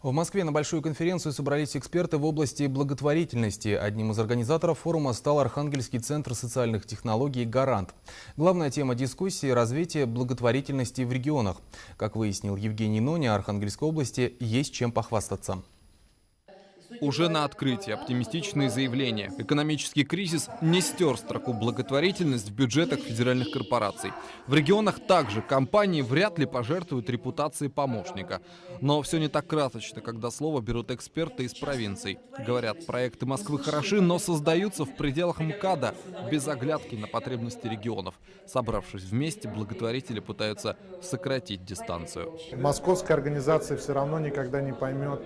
В Москве на большую конференцию собрались эксперты в области благотворительности. Одним из организаторов форума стал Архангельский центр социальных технологий «Гарант». Главная тема дискуссии – развитие благотворительности в регионах. Как выяснил Евгений Ноня, Архангельской области есть чем похвастаться. Уже на открытии оптимистичные заявления. Экономический кризис не стер строку благотворительность в бюджетах федеральных корпораций. В регионах также компании вряд ли пожертвуют репутацией помощника. Но все не так красочно, когда слово берут эксперты из провинций. Говорят, проекты Москвы хороши, но создаются в пределах МКАДа без оглядки на потребности регионов. Собравшись вместе, благотворители пытаются сократить дистанцию. Московская организация все равно никогда не поймет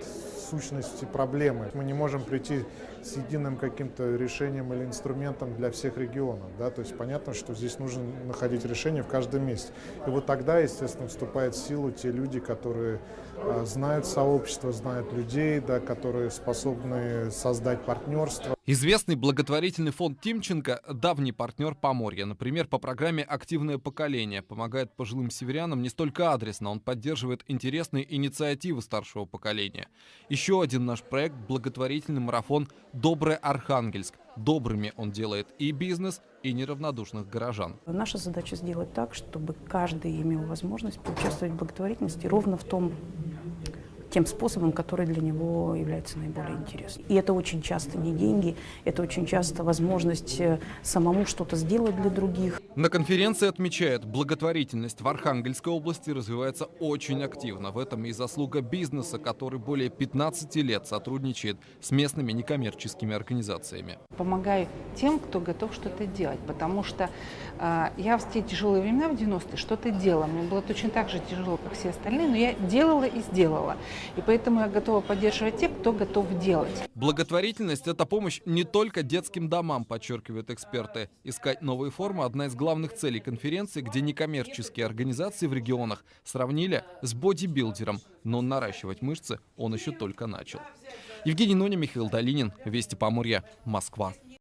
сущности проблемы. Мы не можем прийти с единым каким-то решением или инструментом для всех регионов. Да? То есть понятно, что здесь нужно находить решение в каждом месте. И вот тогда, естественно, вступают в силу те люди, которые а, знают сообщество, знают людей, да, которые способны создать партнерство. Известный благотворительный фонд Тимченко – давний партнер Поморья. Например, по программе «Активное поколение» помогает пожилым северянам не столько адресно, он поддерживает интересные инициативы старшего поколения. Еще один наш проект – благотворительный марафон «Добрый Архангельск». Добрыми он делает и бизнес, и неравнодушных горожан. Наша задача сделать так, чтобы каждый имел возможность поучаствовать в благотворительности ровно в том тем способом, который для него является наиболее интересным. И это очень часто не деньги, это очень часто возможность э, самому что-то сделать для других. На конференции отмечают, благотворительность в Архангельской области развивается очень активно. В этом и заслуга бизнеса, который более 15 лет сотрудничает с местными некоммерческими организациями. Помогаю тем, кто готов что-то делать, потому что э, я в те тяжелые времена в 90-е что-то делала. Мне было точно так же тяжело, как все остальные, но я делала и сделала. И поэтому я готова поддерживать тех, кто готов делать. Благотворительность – это помощь не только детским домам, подчеркивают эксперты. Искать новые формы – одна из главных целей конференции, где некоммерческие организации в регионах сравнили с бодибилдером. Но наращивать мышцы он еще только начал. Евгений Ноня, Михаил Долинин, Вести Поморья, Москва.